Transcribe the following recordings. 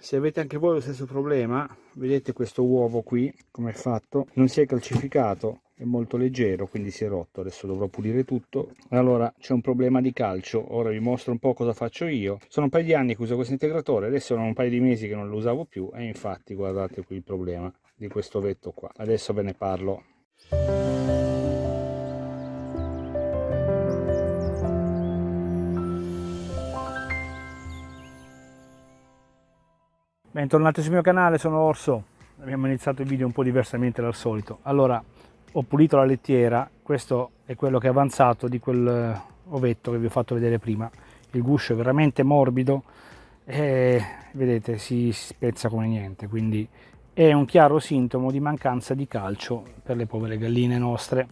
se avete anche voi lo stesso problema vedete questo uovo qui come è fatto? Non si è calcificato è molto leggero quindi si è rotto. Adesso dovrò pulire tutto. Allora c'è un problema di calcio. Ora vi mostro un po' cosa faccio io. Sono un paio di anni che uso questo integratore adesso sono un paio di mesi che non lo usavo più e infatti guardate qui il problema di questo vetto qua. Adesso ve ne parlo Bentornati sul mio canale, sono Orso. Abbiamo iniziato il video un po' diversamente dal solito. Allora, ho pulito la lettiera, questo è quello che è avanzato di quel eh, ovetto che vi ho fatto vedere prima. Il guscio è veramente morbido e vedete si spezza come niente, quindi è un chiaro sintomo di mancanza di calcio per le povere galline nostre.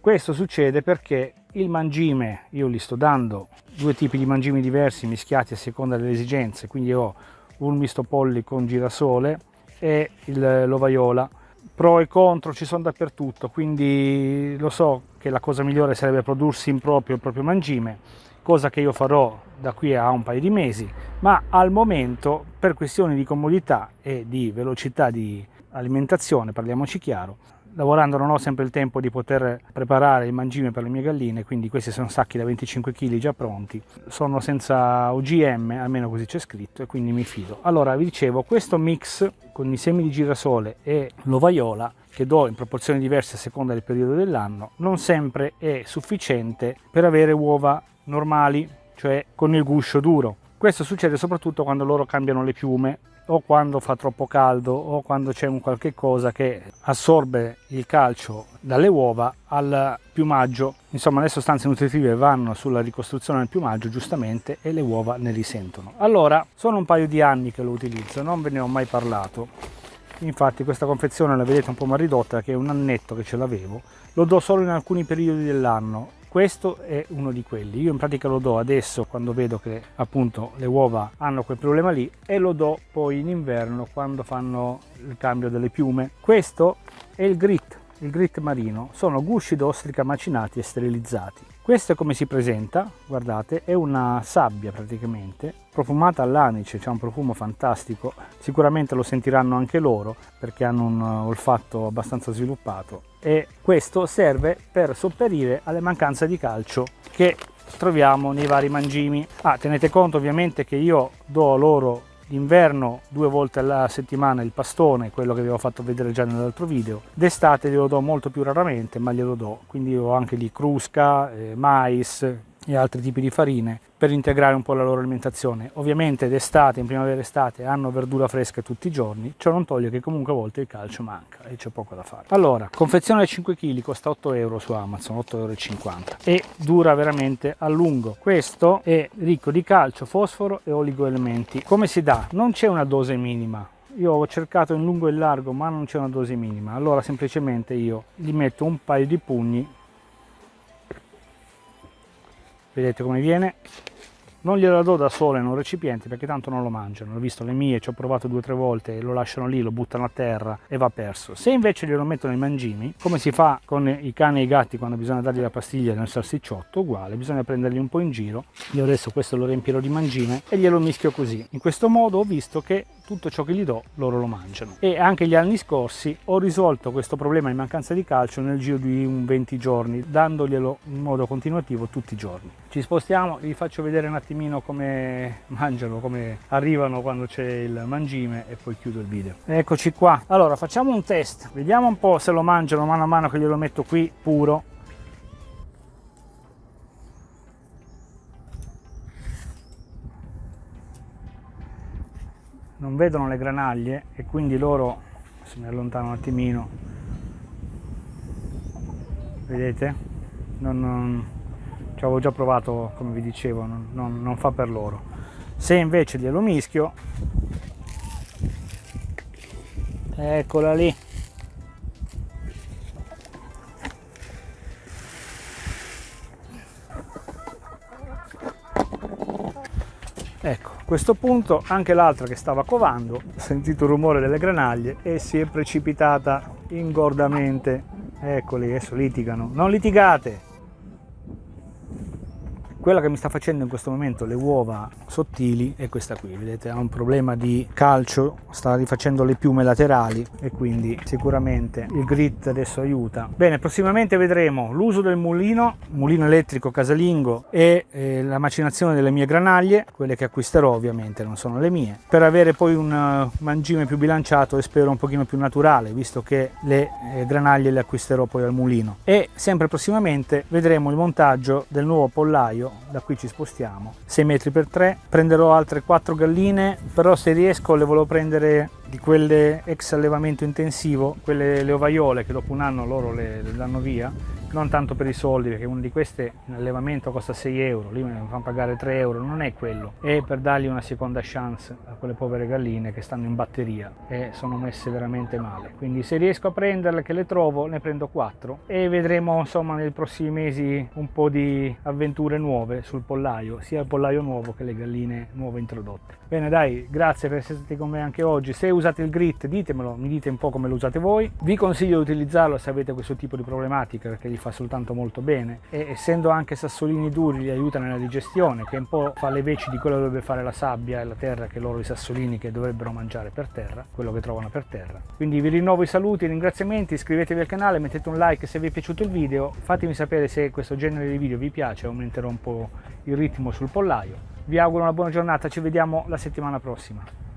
Questo succede perché il mangime, io gli sto dando due tipi di mangimi diversi mischiati a seconda delle esigenze, quindi ho un misto polli con girasole e l'ovaiola. Pro e contro ci sono dappertutto, quindi lo so che la cosa migliore sarebbe prodursi in proprio il proprio mangime, cosa che io farò da qui a un paio di mesi, ma al momento per questioni di comodità e di velocità di alimentazione, parliamoci chiaro, lavorando non ho sempre il tempo di poter preparare il mangime per le mie galline, quindi questi sono sacchi da 25 kg già pronti, sono senza OGM, almeno così c'è scritto, e quindi mi fido. Allora, vi dicevo, questo mix con i semi di girasole e l'ovaiola, che do in proporzioni diverse a seconda del periodo dell'anno, non sempre è sufficiente per avere uova normali, cioè con il guscio duro. Questo succede soprattutto quando loro cambiano le piume o quando fa troppo caldo o quando c'è un qualche cosa che assorbe il calcio dalle uova al piumaggio. Insomma le sostanze nutritive vanno sulla ricostruzione del piumaggio giustamente e le uova ne risentono. Allora sono un paio di anni che lo utilizzo non ve ne ho mai parlato. Infatti questa confezione la vedete un po' mal ridotta che è un annetto che ce l'avevo. Lo do solo in alcuni periodi dell'anno questo è uno di quelli. Io in pratica lo do adesso quando vedo che appunto le uova hanno quel problema lì e lo do poi in inverno quando fanno il cambio delle piume. Questo è il grit il grit marino. Sono gusci d'ostrica macinati e sterilizzati questo è come si presenta, guardate, è una sabbia praticamente, profumata all'anice, c'è un profumo fantastico, sicuramente lo sentiranno anche loro perché hanno un olfatto abbastanza sviluppato e questo serve per sopperire alle mancanze di calcio che troviamo nei vari mangimi. Ah, tenete conto ovviamente che io do loro d'inverno due volte alla settimana il pastone, quello che vi avevo fatto vedere già nell'altro video, d'estate glielo do molto più raramente ma glielo do, quindi ho anche di crusca, eh, mais e altri tipi di farine per integrare un po' la loro alimentazione. Ovviamente d'estate, in primavera e estate, hanno verdura fresca tutti i giorni, ciò non toglie che comunque a volte il calcio manca e c'è poco da fare. Allora, confezione da 5 kg costa 8 euro su Amazon, 8,50 euro e dura veramente a lungo. Questo è ricco di calcio, fosforo e oligoelementi. Come si dà? Non c'è una dose minima, io ho cercato in lungo e in largo ma non c'è una dose minima allora semplicemente io gli metto un paio di pugni vedete come viene? Non gliela do da sola in un recipiente perché tanto non lo mangiano. Ho visto le mie ci ho provato due o tre volte lo lasciano lì lo buttano a terra e va perso. Se invece glielo metto nei mangimi come si fa con i cani e i gatti quando bisogna dargli la pastiglia nel salsicciotto? Uguale bisogna prenderli un po' in giro. Io adesso questo lo riempirò di mangime e glielo mischio così. In questo modo ho visto che tutto ciò che gli do loro lo mangiano. E anche gli anni scorsi ho risolto questo problema di mancanza di calcio nel giro di un 20 giorni dandoglielo in modo continuativo tutti i giorni. Ci spostiamo vi faccio vedere un attimino come mangiano come arrivano quando c'è il mangime e poi chiudo il video. Eccoci qua. Allora facciamo un test. Vediamo un po se lo mangiano mano a mano che glielo metto qui puro non vedono le granaglie e quindi loro se mi allontano un attimino vedete? Non, non ci avevo già provato come vi dicevo non, non, non fa per loro. Se invece glielo mischio eccola lì ecco a questo punto anche l'altra che stava covando ha sentito il rumore delle granaglie e si è precipitata ingordamente. Eccoli adesso litigano. Non litigate quella che mi sta facendo in questo momento le uova sottili è questa qui vedete ha un problema di calcio sta rifacendo le piume laterali e quindi sicuramente il grit adesso aiuta. Bene prossimamente vedremo l'uso del mulino mulino elettrico casalingo e eh, la macinazione delle mie granaglie quelle che acquisterò ovviamente non sono le mie per avere poi un uh, mangime più bilanciato e spero un pochino più naturale visto che le eh, granaglie le acquisterò poi al mulino. E sempre prossimamente vedremo il montaggio del nuovo pollaio da qui ci spostiamo. 6 metri per 3 prenderò altre 4 galline però se riesco le volevo prendere di quelle ex allevamento intensivo quelle le ovaiole che dopo un anno loro le, le danno via non tanto per i soldi perché una di queste in allevamento costa 6 euro lì me fanno pagare 3 euro non è quello. È per dargli una seconda chance a quelle povere galline che stanno in batteria e sono messe veramente male. Quindi se riesco a prenderle che le trovo ne prendo 4 e vedremo insomma nei prossimi mesi un po' di avventure nuove sul pollaio sia il pollaio nuovo che le galline nuove introdotte. Bene dai grazie per essere stati con me anche oggi. Se usate il grit ditemelo mi dite un po' come lo usate voi. Vi consiglio di utilizzarlo se avete questo tipo di problematica perché gli fa soltanto molto bene. E essendo anche sassolini duri li aiuta nella digestione che un po' fa le veci di quello che dovrebbe fare la sabbia e la terra che loro i sassolini che dovrebbero mangiare per terra quello che trovano per terra. Quindi vi rinnovo i saluti i ringraziamenti iscrivetevi al canale mettete un like se vi è piaciuto il video fatemi sapere se questo genere di video vi piace aumenterò un po' il ritmo sul pollaio. Vi auguro una buona giornata ci vediamo la settimana prossima